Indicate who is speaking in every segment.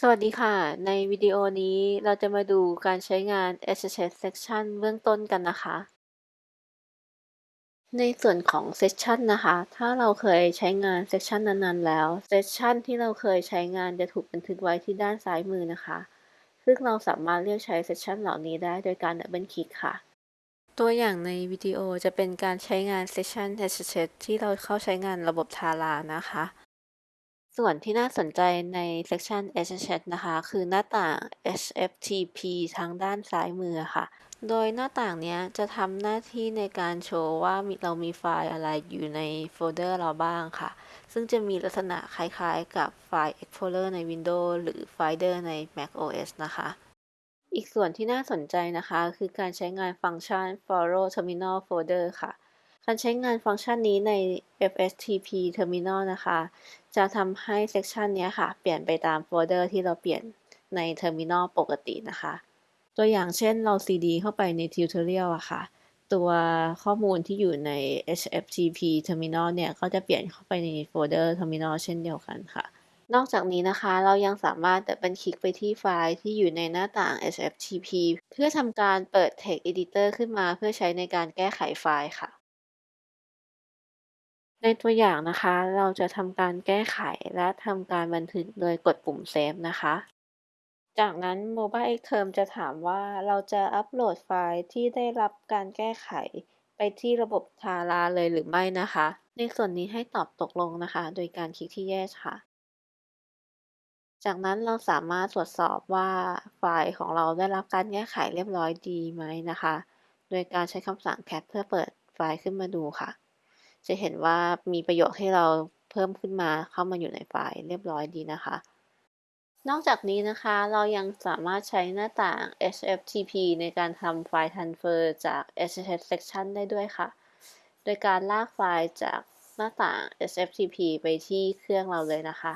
Speaker 1: สวัสดีค่ะ ในวิดีโอนี้เราจะมาดูการใช้งาน SSH Section เบื้องต้นกันนะคะ ในส่วนของ Session นะคะ ถ้าเราเคยใช้งาน Section นั้นๆแล้ว Session ที่เราเคยใช้งานจะถูกบันทึกไว้ที่ด้านซ้ายมือนะคะ ซึ่งเราสามารถเลือกใช้ Session เหล่านี้ได้โดยการดับเบิลคลิกค่ะ ตัวอย่างในวิดีโอจะเป็นการใช้งาน Session SSH ที่เราเข้าใช้งานระบบ Tara นะคะ ส่วนที่น่าสนใจใน section SSH นะคะ คือหน้าต่าง HFTP ทางด้านซ้ายมือค่ะ โดยหน้าต่างนี้จะทำหน้าที่ในการโชว์ว่าเรามีไฟล์อะไรอยู่ในโฟลเดอร์เราบ้างค่ะ ซึ่งจะมีลักษณะคล้ายๆ กับไฟล์ Explorer ใน Windows หรือ Finder ใน Mac OS นะคะ อีกส่วนที่น่าสนใจนะคะ คือการใช้งานฟังก์ชัน Follow Terminal Folder ค่ะ การใช้งานฟังก์ชันนี้ใน SFTP Terminal นะคะ จะทำให้ section นี้ค่ะ เปลี่ยนไปตามโฟลเดอร์ที่เราเปลี่ยนใน Terminal ปกตินะคะ ตัวอย่างเช่นเรา cd เข้าไปใน Tutorial อะค่ะ ตัวข้อมูลที่อยู่ใน SFTP Terminal เนี่ย ก็จะเปลี่ยนเข้าไปในโฟลเดอร์ Terminal เช่นเดียวกันค่ะ นอกจากนี้นะคะเรายังสามารถ double click ไปที่ไฟล์ที่อยู่ในหน้าต่าง SFTP เพื่อทำการเปิด Text Editor ขึ้นมาเพื่อใช้ในการแก้ไขไฟล์ค่ะ ในตัวอย่างนะคะ เราจะทำการแก้ไขและทำการบันทึกโดยกดปุ่ม Save นะคะ จากนั้น Mobile Xterm จะถามว่าเราจะอัปโหลดไฟล์ที่ได้รับการแก้ไขไปที่ระบบ Tara เลยหรือไม่นะคะ ในส่วนนี้ให้ตอบตกลงนะคะ โดยการคลิกที่ Yes ค่ะ จากนั้นเราสามารถตรวจสอบว่าไฟล์ของเราได้รับการแก้ไขเรียบร้อยดีไหมนะคะ โดยการใช้คำสั่ง cat เพื่อเปิดไฟล์ขึ้นมาดูค่ะ จะเห็นว่ามีประโยคให้เราเพิ่มขึ้นมาเข้ามาอยู่ในไฟล์เรียบร้อยดีนะคะ นอกจากนี้นะคะเรายังสามารถใช้หน้าต่าง HFTP ในการทำไฟล์ transfer จาก SSH section ได้ด้วยค่ะ โดยการลากไฟล์จากหน้าต่าง HFTP ไปที่เครื่องเราเลยนะคะ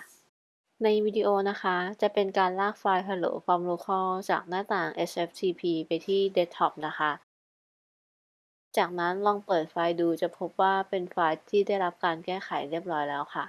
Speaker 1: ในวิดีโอนะคะ จะเป็นการลากไฟล์ hello from local จากหน้าต่าง HFTP ไปที่ desktop นะคะ จากนั้นลองเปิดไฟล์ดูจะพบว่าเป็นไฟล์ที่ได้รับการแก้ไขเรียบร้อยแล้วค่ะ